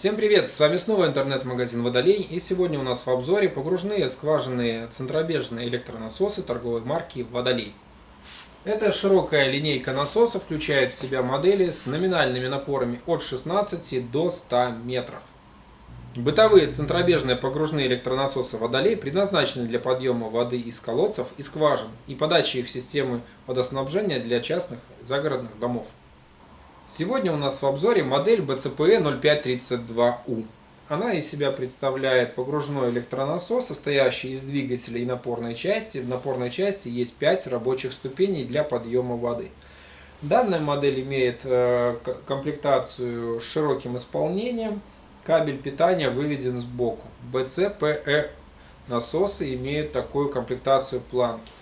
Всем привет! С вами снова интернет-магазин Водолей и сегодня у нас в обзоре погружные скважинные центробежные электронасосы торговой марки Водолей. Эта широкая линейка насоса включает в себя модели с номинальными напорами от 16 до 100 метров. Бытовые центробежные погружные электронасосы Водолей предназначены для подъема воды из колодцев и скважин и подачи их в системы водоснабжения для частных загородных домов. Сегодня у нас в обзоре модель BCPE 0532U. Она из себя представляет погружной электронасос, состоящий из двигателя и напорной части. В напорной части есть 5 рабочих ступеней для подъема воды. Данная модель имеет э, комплектацию с широким исполнением. Кабель питания выведен сбоку. BCPE насосы имеют такую комплектацию планки.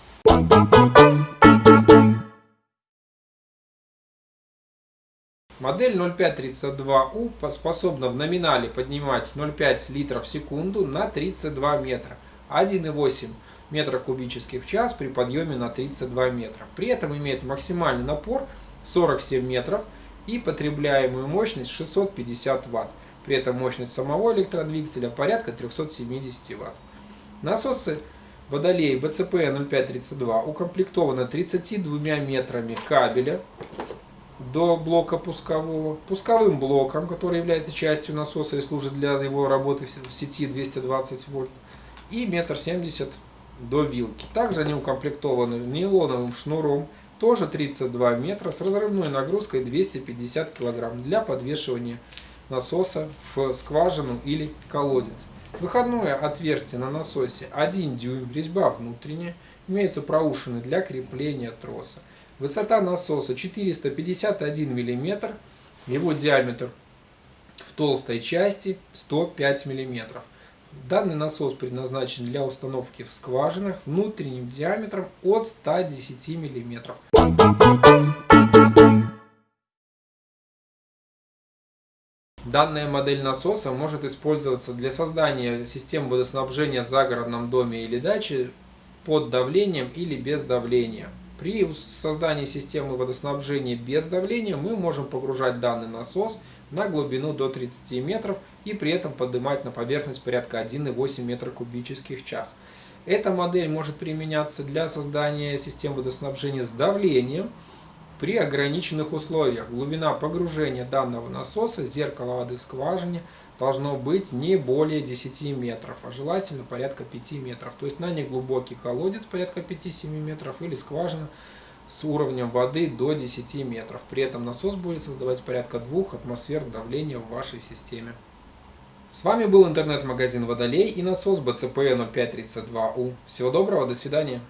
Модель 0532U способна в номинале поднимать 0,5 литров в секунду на 32 метра, 1,8 метра кубических в час при подъеме на 32 метра. При этом имеет максимальный напор 47 метров и потребляемую мощность 650 Вт. При этом мощность самого электродвигателя порядка 370 Вт. Насосы Водолей BCP 0532 укомплектованы 32 метрами кабеля до блока пускового, пусковым блоком, который является частью насоса и служит для его работы в сети 220 вольт, и метр семьдесят до вилки. Также они укомплектованы нейлоновым шнуром, тоже 32 метра, с разрывной нагрузкой 250 кг для подвешивания насоса в скважину или колодец. Выходное отверстие на насосе 1 дюйм, резьба внутренняя, имеются проушины для крепления троса. Высота насоса 451 мм, его диаметр в толстой части 105 мм. Данный насос предназначен для установки в скважинах внутренним диаметром от 110 мм. Данная модель насоса может использоваться для создания систем водоснабжения в загородном доме или даче под давлением или без давления. При создании системы водоснабжения без давления мы можем погружать данный насос на глубину до 30 метров и при этом поднимать на поверхность порядка 1,8 метра кубических час. Эта модель может применяться для создания систем водоснабжения с давлением при ограниченных условиях. Глубина погружения данного насоса, зеркала воды в скважине – должно быть не более 10 метров, а желательно порядка 5 метров. То есть на неглубокий колодец порядка 5-7 метров или скважина с уровнем воды до 10 метров. При этом насос будет создавать порядка 2 атмосфер давления в вашей системе. С вами был интернет-магазин Водолей и насос BCP 0532U. Всего доброго, до свидания.